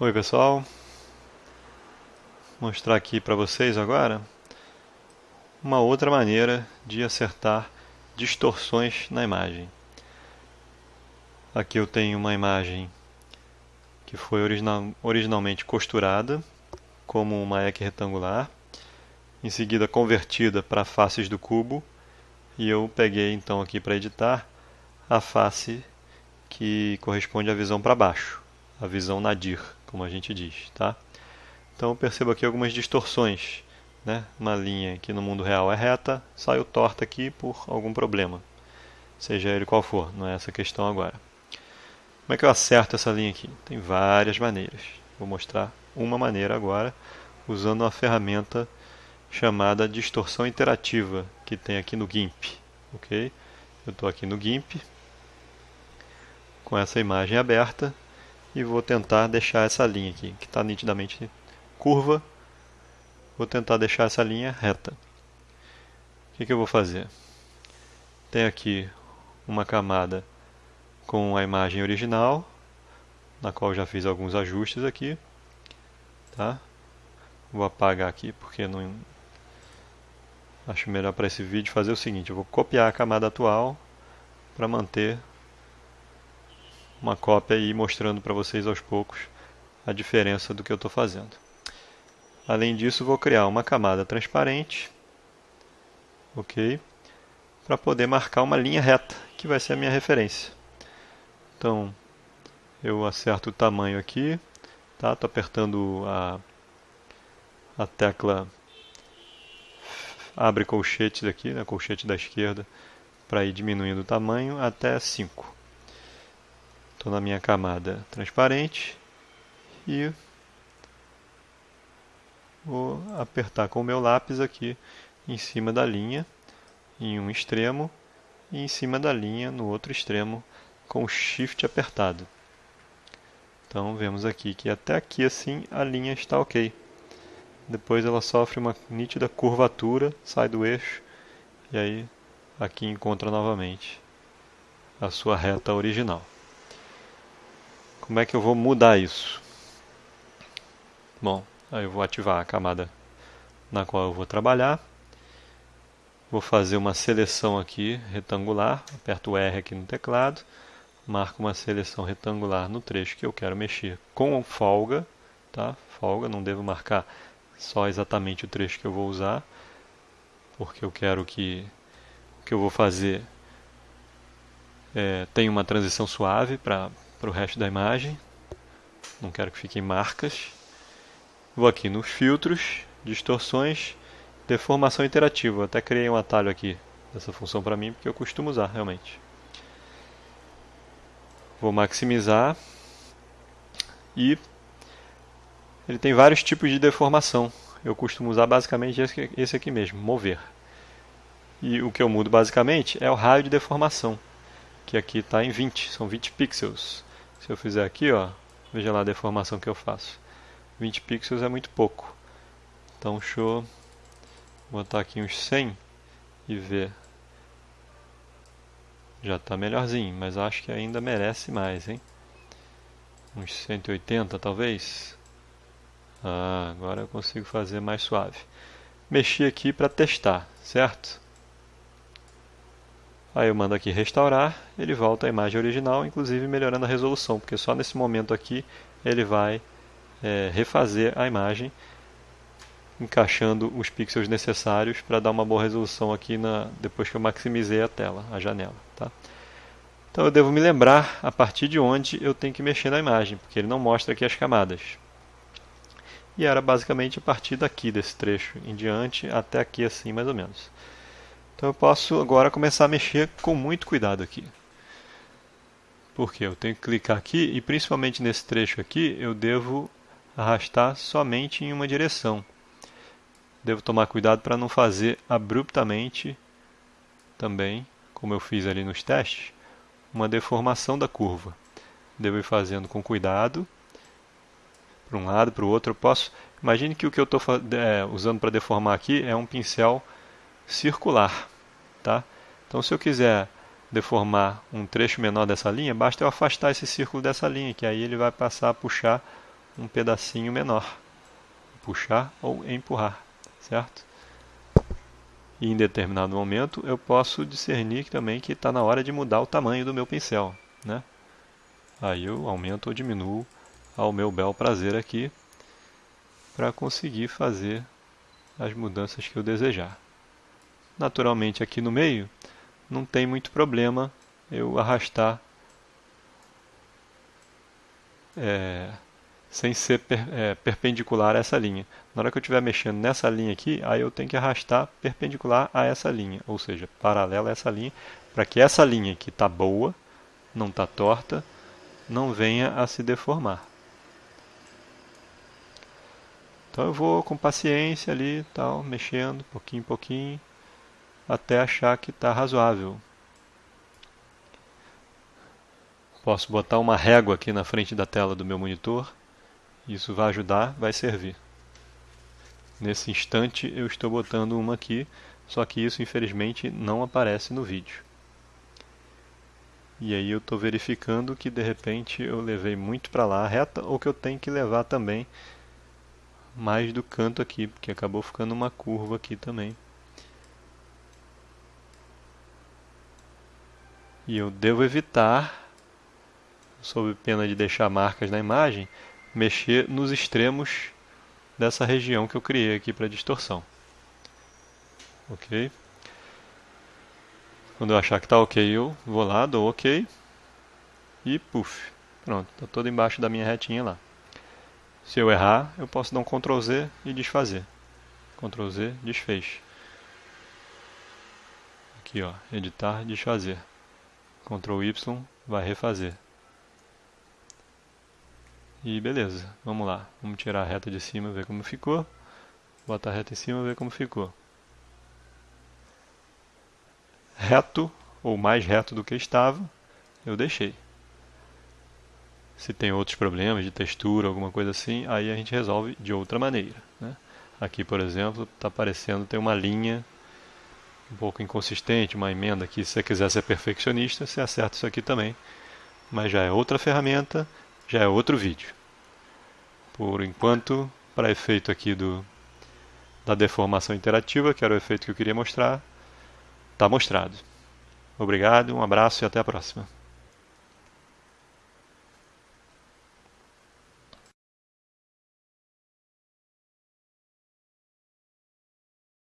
Oi pessoal, Vou mostrar aqui para vocês agora uma outra maneira de acertar distorções na imagem. Aqui eu tenho uma imagem que foi original, originalmente costurada como uma eque retangular, em seguida convertida para faces do cubo e eu peguei então aqui para editar a face que corresponde à visão para baixo, a visão nadir como a gente diz, tá? Então eu percebo aqui algumas distorções, né? Uma linha que no mundo real é reta, saiu torta aqui por algum problema, seja ele qual for, não é essa a questão agora. Como é que eu acerto essa linha aqui? Tem várias maneiras. Vou mostrar uma maneira agora, usando uma ferramenta chamada distorção interativa, que tem aqui no GIMP. ok? Eu estou aqui no GIMP, com essa imagem aberta, e vou tentar deixar essa linha aqui, que está nitidamente curva, vou tentar deixar essa linha reta. O que, que eu vou fazer? Tem aqui uma camada com a imagem original, na qual já fiz alguns ajustes aqui. Tá? Vou apagar aqui porque não acho melhor para esse vídeo fazer o seguinte, eu vou copiar a camada atual para manter uma cópia aí mostrando para vocês aos poucos a diferença do que eu estou fazendo. Além disso, vou criar uma camada transparente, ok? Para poder marcar uma linha reta, que vai ser a minha referência. Então, eu acerto o tamanho aqui, tá? Estou apertando a, a tecla abre colchetes aqui, né? colchete da esquerda, para ir diminuindo o tamanho até 5. Estou na minha camada transparente e vou apertar com o meu lápis aqui em cima da linha, em um extremo, e em cima da linha no outro extremo, com o Shift apertado. Então vemos aqui que até aqui assim a linha está ok. Depois ela sofre uma nítida curvatura, sai do eixo, e aí aqui encontra novamente a sua reta original. Como é que eu vou mudar isso? Bom, aí eu vou ativar a camada na qual eu vou trabalhar. Vou fazer uma seleção aqui retangular, aperto R aqui no teclado, marco uma seleção retangular no trecho que eu quero mexer com folga, tá? Folga, não devo marcar só exatamente o trecho que eu vou usar, porque eu quero que o que eu vou fazer é, tenha uma transição suave para para o resto da imagem. Não quero que fiquem marcas. Vou aqui nos filtros, distorções, deformação interativa. Até criei um atalho aqui dessa função para mim, porque eu costumo usar realmente. Vou maximizar e ele tem vários tipos de deformação. Eu costumo usar basicamente esse aqui mesmo, mover. E o que eu mudo basicamente é o raio de deformação, que aqui está em 20, são 20 pixels. Se eu fizer aqui, ó, veja lá a deformação que eu faço. 20 pixels é muito pouco. Então, deixa eu botar aqui uns 100 e ver. Já está melhorzinho, mas acho que ainda merece mais, hein? Uns 180 talvez. Ah, agora eu consigo fazer mais suave. Mexi aqui para testar, certo? Aí eu mando aqui restaurar, ele volta à imagem original, inclusive melhorando a resolução, porque só nesse momento aqui ele vai é, refazer a imagem, encaixando os pixels necessários para dar uma boa resolução aqui na, depois que eu maximizei a tela, a janela. Tá? Então eu devo me lembrar a partir de onde eu tenho que mexer na imagem, porque ele não mostra aqui as camadas. E era basicamente a partir daqui, desse trecho em diante, até aqui assim mais ou menos. Então eu posso agora começar a mexer com muito cuidado aqui. Porque eu tenho que clicar aqui e principalmente nesse trecho aqui eu devo arrastar somente em uma direção. Devo tomar cuidado para não fazer abruptamente também, como eu fiz ali nos testes, uma deformação da curva. Devo ir fazendo com cuidado, para um lado, para o outro. Eu posso, imagine que o que eu estou é, usando para deformar aqui é um pincel circular. Tá? Então, se eu quiser deformar um trecho menor dessa linha, basta eu afastar esse círculo dessa linha, que aí ele vai passar a puxar um pedacinho menor. Puxar ou empurrar, certo? E em determinado momento eu posso discernir também que está na hora de mudar o tamanho do meu pincel, né? Aí eu aumento ou diminuo ao meu bel prazer aqui para conseguir fazer as mudanças que eu desejar. Naturalmente aqui no meio não tem muito problema eu arrastar é, sem ser per, é, perpendicular a essa linha. Na hora que eu estiver mexendo nessa linha aqui, aí eu tenho que arrastar perpendicular a essa linha, ou seja, paralela a essa linha, para que essa linha que está boa, não está torta, não venha a se deformar. Então eu vou com paciência ali, tal, mexendo, pouquinho em pouquinho, até achar que está razoável. Posso botar uma régua aqui na frente da tela do meu monitor. Isso vai ajudar, vai servir. Nesse instante eu estou botando uma aqui, só que isso infelizmente não aparece no vídeo. E aí eu estou verificando que de repente eu levei muito para lá reta ou que eu tenho que levar também mais do canto aqui, porque acabou ficando uma curva aqui também. E eu devo evitar, sob pena de deixar marcas na imagem, mexer nos extremos dessa região que eu criei aqui para distorção. Ok? Quando eu achar que está ok, eu vou lá, dou ok e puff, pronto, está todo embaixo da minha retinha lá. Se eu errar, eu posso dar um Ctrl Z e desfazer. Ctrl Z, desfez. Aqui ó, editar, desfazer. Ctrl Y, vai refazer. E beleza, vamos lá. Vamos tirar a reta de cima, ver como ficou. Botar a reta em cima, ver como ficou reto ou mais reto do que estava, eu deixei. Se tem outros problemas de textura, alguma coisa assim, aí a gente resolve de outra maneira. Né? Aqui, por exemplo, está aparecendo, tem uma linha um pouco inconsistente, uma emenda aqui. Se você quiser ser perfeccionista, você acerta isso aqui também. Mas já é outra ferramenta, já é outro vídeo. Por enquanto, para efeito aqui do, da deformação interativa, que era o efeito que eu queria mostrar, está mostrado. Obrigado, um abraço e até a próxima.